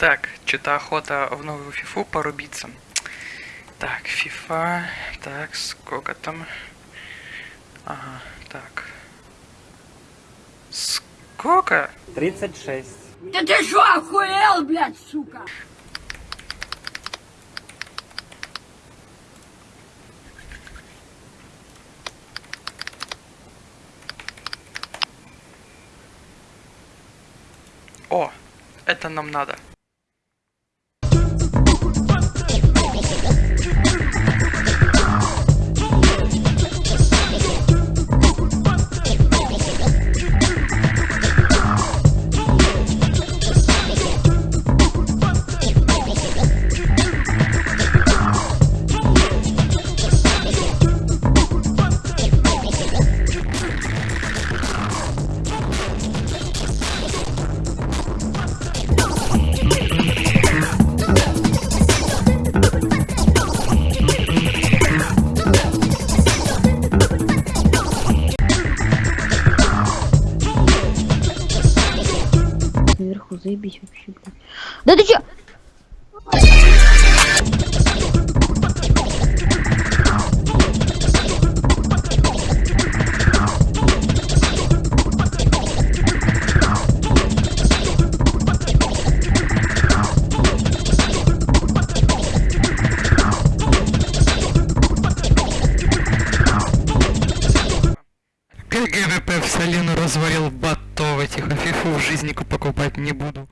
Так, что-то охота в новую фифу порубиться. Так, фифа. Так, сколько там? Ага, так. Сколько? 36. Да ты что, охуел, блядь, сука? О, это нам надо. Наверху заебись вообще, блядь. Да ты чё? GGWP в соляну развалил ботов этих, а фифу в жизни покупать не буду.